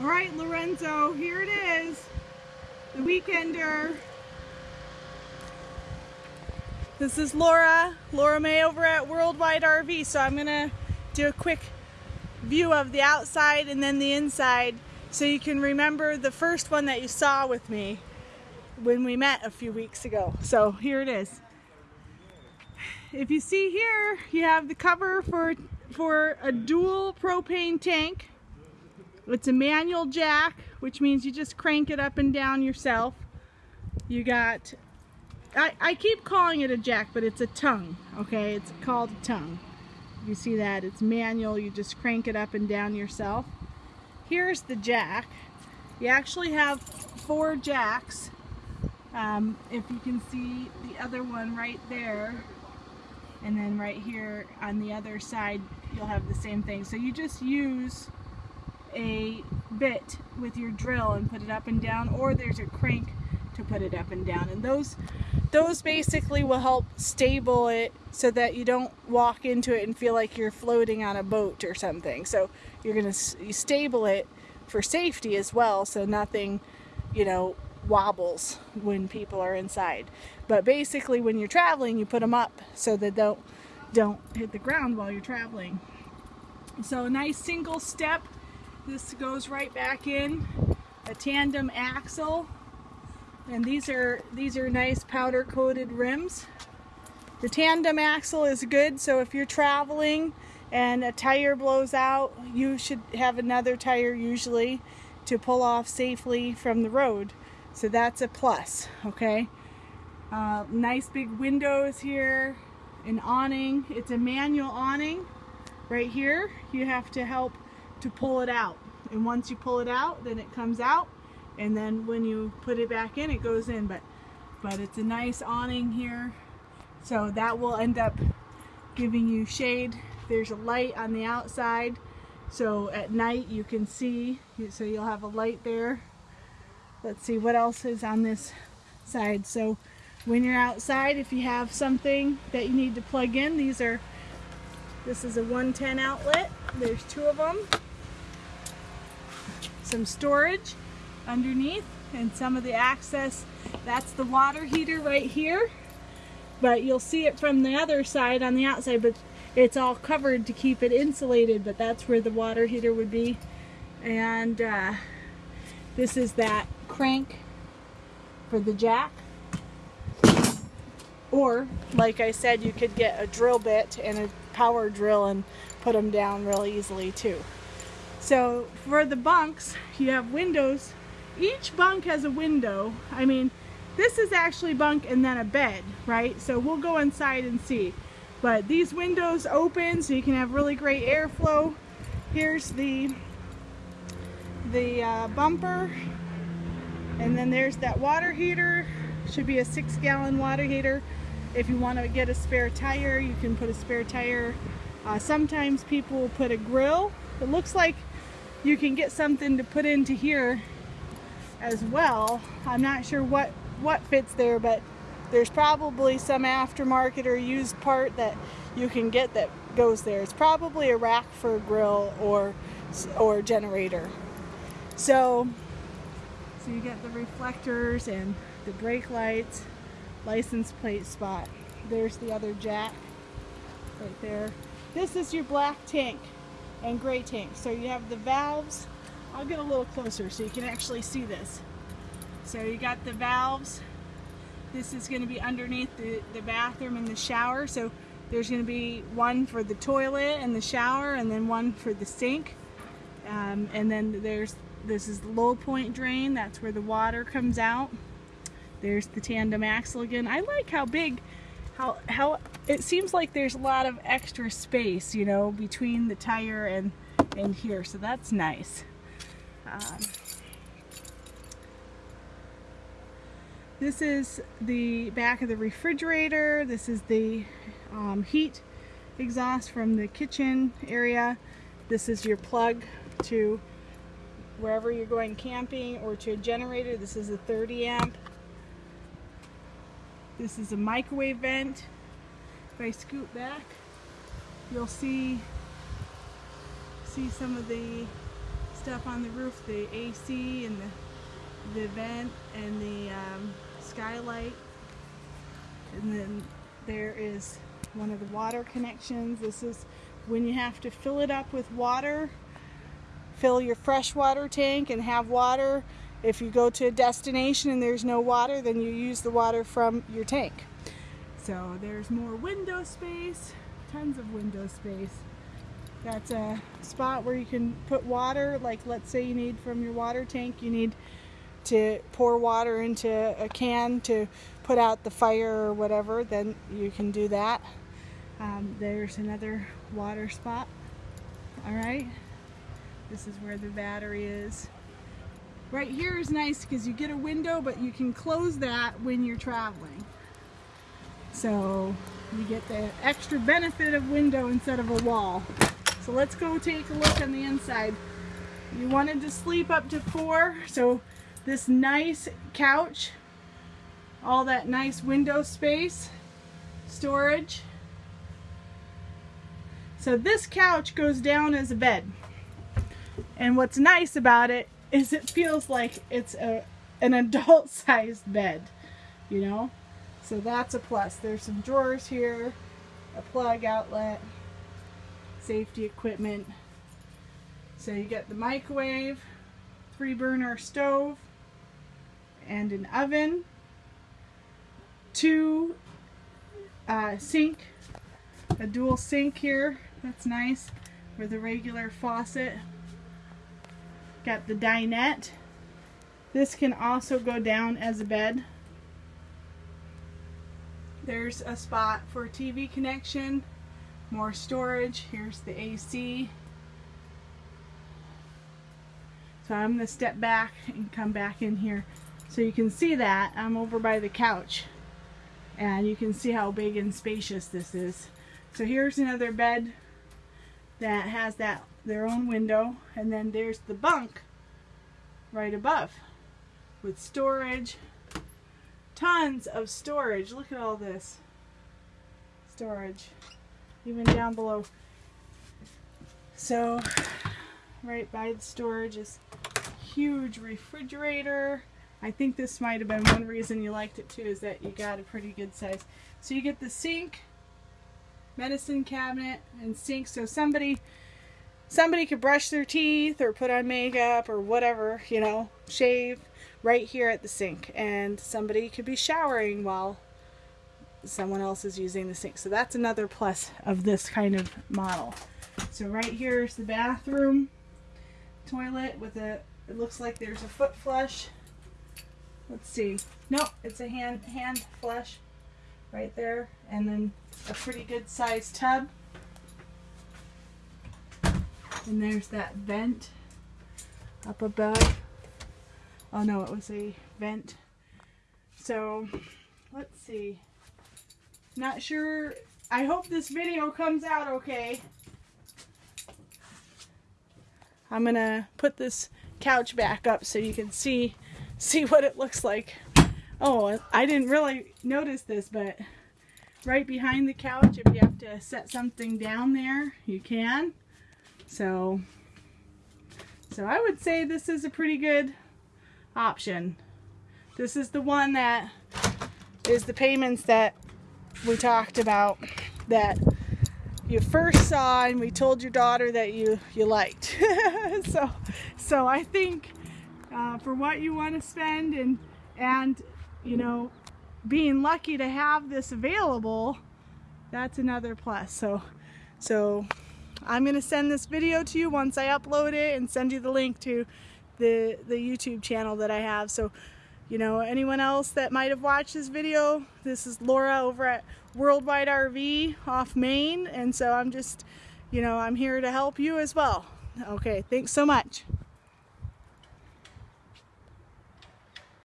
All right, Lorenzo, here it is. The Weekender. This is Laura, Laura May over at Worldwide RV. So I'm gonna do a quick view of the outside and then the inside so you can remember the first one that you saw with me when we met a few weeks ago. So here it is. If you see here, you have the cover for, for a dual propane tank. It's a manual jack, which means you just crank it up and down yourself. You got, I, I keep calling it a jack, but it's a tongue, okay? It's called a tongue. You see that, it's manual, you just crank it up and down yourself. Here's the jack. You actually have four jacks. Um, if you can see the other one right there, and then right here on the other side, you'll have the same thing. So you just use a bit with your drill and put it up and down, or there's a crank to put it up and down. And those those basically will help stable it so that you don't walk into it and feel like you're floating on a boat or something. So you're going to you stable it for safety as well so nothing, you know, wobbles when people are inside. But basically when you're traveling, you put them up so that they don't don't hit the ground while you're traveling. So a nice single step. This goes right back in. A tandem axle. And these are these are nice powder coated rims. The tandem axle is good so if you're traveling and a tire blows out you should have another tire usually to pull off safely from the road. So that's a plus okay? Uh, nice big windows here an awning. It's a manual awning right here. You have to help to pull it out. And once you pull it out then it comes out and then when you put it back in it goes in. But but it's a nice awning here so that will end up giving you shade. There's a light on the outside so at night you can see so you'll have a light there. Let's see what else is on this side. So when you're outside if you have something that you need to plug in these are this is a 110 outlet. There's two of them some storage underneath and some of the access. That's the water heater right here but you'll see it from the other side on the outside but it's all covered to keep it insulated but that's where the water heater would be. And uh, this is that crank for the jack. Or like I said you could get a drill bit and a power drill and put them down real easily too so for the bunks you have windows each bunk has a window. I mean, this is actually bunk and then a bed, right? So we'll go inside and see. But these windows open so you can have really great airflow. Here's the the uh, bumper and then there's that water heater should be a six gallon water heater if you want to get a spare tire you can put a spare tire uh, sometimes people will put a grill it looks like you can get something to put into here as well. I'm not sure what, what fits there, but there's probably some aftermarket or used part that you can get that goes there. It's probably a rack for a grill or, or generator. So, so you get the reflectors and the brake lights, license plate spot. There's the other jack right there. This is your black tank and gray tank. So you have the valves I'll get a little closer so you can actually see this. So you got the valves. This is going to be underneath the, the bathroom and the shower. So there's going to be one for the toilet and the shower and then one for the sink. Um, and then there's this is the low point drain. That's where the water comes out. There's the tandem axle again. I like how big, how, how it seems like there's a lot of extra space, you know, between the tire and, and here. So that's nice. Um, this is the back of the refrigerator. This is the um, heat exhaust from the kitchen area. This is your plug to wherever you're going camping or to a generator. This is a 30 amp. This is a microwave vent. If I scoot back, you'll see see some of the stuff on the roof, the AC and the, the vent and the um, skylight. And then there is one of the water connections. This is when you have to fill it up with water, fill your freshwater tank and have water. If you go to a destination and there's no water, then you use the water from your tank. So there's more window space, tons of window space. That's a spot where you can put water, like let's say you need from your water tank, you need to pour water into a can to put out the fire or whatever, then you can do that. Um, there's another water spot. All right. This is where the battery is. Right here is nice because you get a window, but you can close that when you're traveling. So you get the extra benefit of window instead of a wall. So let's go take a look on the inside. You wanted to sleep up to four, so this nice couch, all that nice window space, storage. So this couch goes down as a bed. And what's nice about it is it feels like it's a an adult sized bed, you know? So that's a plus. There's some drawers here, a plug outlet, safety equipment. So you get the microwave, three burner stove, and an oven, two uh, sink, a dual sink here, that's nice, with a regular faucet. Got the dinette. This can also go down as a bed. There's a spot for TV connection, more storage. Here's the AC. So I'm going to step back and come back in here. So you can see that I'm over by the couch. And you can see how big and spacious this is. So here's another bed that has that their own window. And then there's the bunk right above with storage tons of storage. Look at all this storage, even down below. So, right by the storage is huge refrigerator. I think this might have been one reason you liked it too, is that you got a pretty good size. So you get the sink, medicine cabinet, and sink. So somebody somebody could brush their teeth or put on makeup or whatever, you know, shave right here at the sink. And somebody could be showering while someone else is using the sink. So that's another plus of this kind of model. So right here is the bathroom toilet with a, it looks like there's a foot flush. Let's see. Nope, it's a hand, hand flush right there. And then a pretty good sized tub. And there's that vent up above. Oh no, it was a vent. So, let's see. Not sure. I hope this video comes out okay. I'm gonna put this couch back up so you can see see what it looks like. Oh, I didn't really notice this, but right behind the couch, if you have to set something down there, you can. So, so I would say this is a pretty good option. This is the one that is the payments that we talked about that you first saw and we told your daughter that you you liked so so I think uh, for what you want to spend and and you know being lucky to have this available that's another plus so so I'm gonna send this video to you once I upload it and send you the link to the, the YouTube channel that I have. So, you know, anyone else that might have watched this video, this is Laura over at Worldwide RV off Maine. And so I'm just, you know, I'm here to help you as well. Okay, thanks so much.